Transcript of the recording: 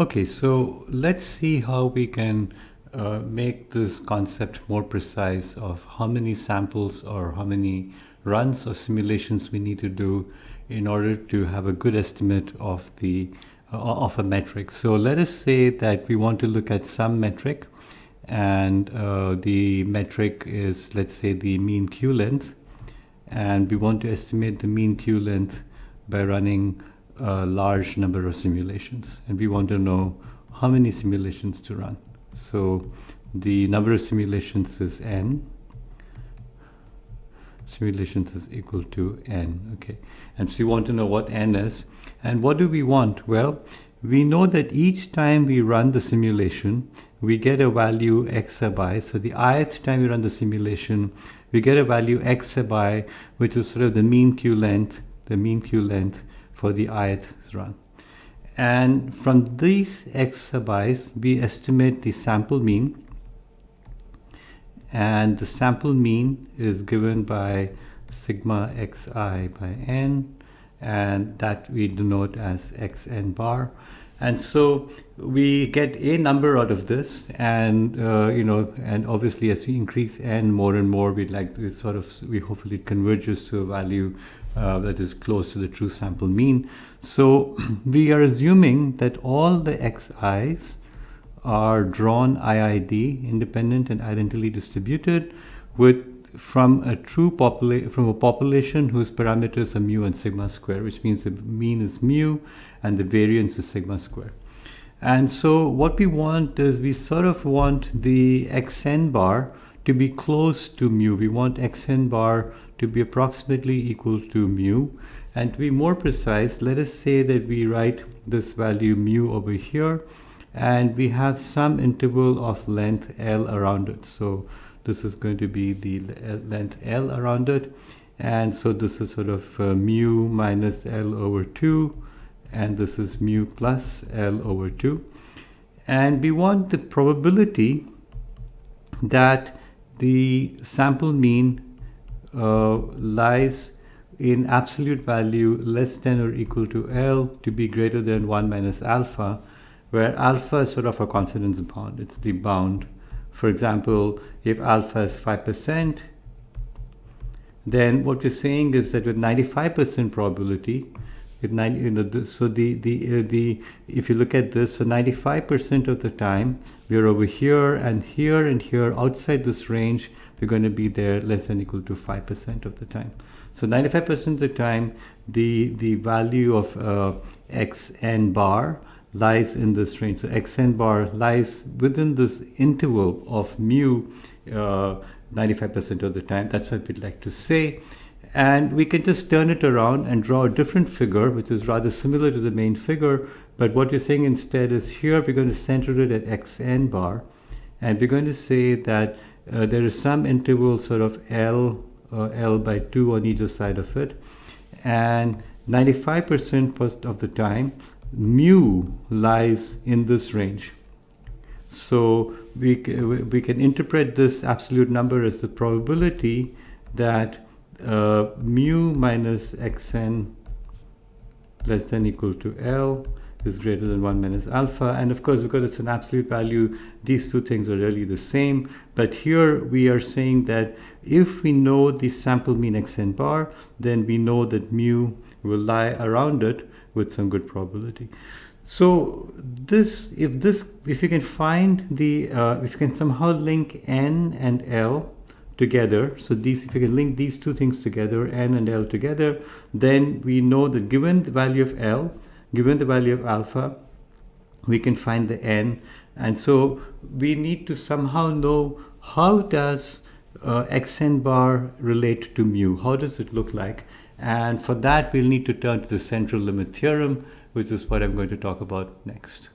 Okay, so let's see how we can uh, make this concept more precise of how many samples or how many runs or simulations we need to do in order to have a good estimate of the uh, of a metric. So let us say that we want to look at some metric and uh, the metric is let's say the mean queue length and we want to estimate the mean queue length by running a large number of simulations and we want to know how many simulations to run. So the number of simulations is n. Simulations is equal to n, okay. And so we want to know what n is. And what do we want? Well, we know that each time we run the simulation, we get a value x sub i. So the ith time we run the simulation, we get a value x sub i, which is sort of the mean queue length, the mean queue length for the ith run. And from these x sub i's, we estimate the sample mean. And the sample mean is given by sigma xi by n, and that we denote as xn bar. And so we get a number out of this, and uh, you know, and obviously as we increase n more and more, we like to sort of we hopefully converges to a value uh, that is close to the true sample mean. So we are assuming that all the xi's are drawn IID, independent and identically distributed, with from a true population from a population whose parameters are mu and sigma square, which means the mean is mu and the variance is sigma square. And so what we want is we sort of want the xn bar to be close to mu. We want xn bar to be approximately equal to mu. And to be more precise, let us say that we write this value mu over here and we have some interval of length L around it. So this is going to be the length L around it. And so this is sort of uh, mu minus L over 2 and this is mu plus L over 2. And we want the probability that the sample mean uh, lies in absolute value less than or equal to L to be greater than 1 minus alpha, where alpha is sort of a confidence bound. It's the bound. For example, if alpha is 5%, then what we're saying is that with 95% probability, with 90, you know, the, so the the uh, the if you look at this, so 95% of the time we're over here and here and here outside this range, we're going to be there less than equal to 5% of the time. So 95% of the time, the, the value of uh, xn bar lies in this range. So xn bar lies within this interval of mu 95% uh, of the time. That's what we'd like to say. And we can just turn it around and draw a different figure, which is rather similar to the main figure. But what you're saying instead is here, we're going to center it at xn bar. And we're going to say that uh, there is some interval sort of L, uh, L by 2 on either side of it. And 95% of the time, mu lies in this range. So we, we can interpret this absolute number as the probability that uh, mu minus xn less than equal to L is greater than 1 minus alpha. And of course, because it's an absolute value, these two things are really the same. But here we are saying that if we know the sample mean xn bar, then we know that mu will lie around it with some good probability. So this, if this, if you can find the, uh, if you can somehow link n and l together, so these, if you can link these two things together, n and l together, then we know that given the value of l, given the value of alpha, we can find the n. And so we need to somehow know how does uh, xn bar relate to mu? How does it look like? And for that, we'll need to turn to the central limit theorem, which is what I'm going to talk about next.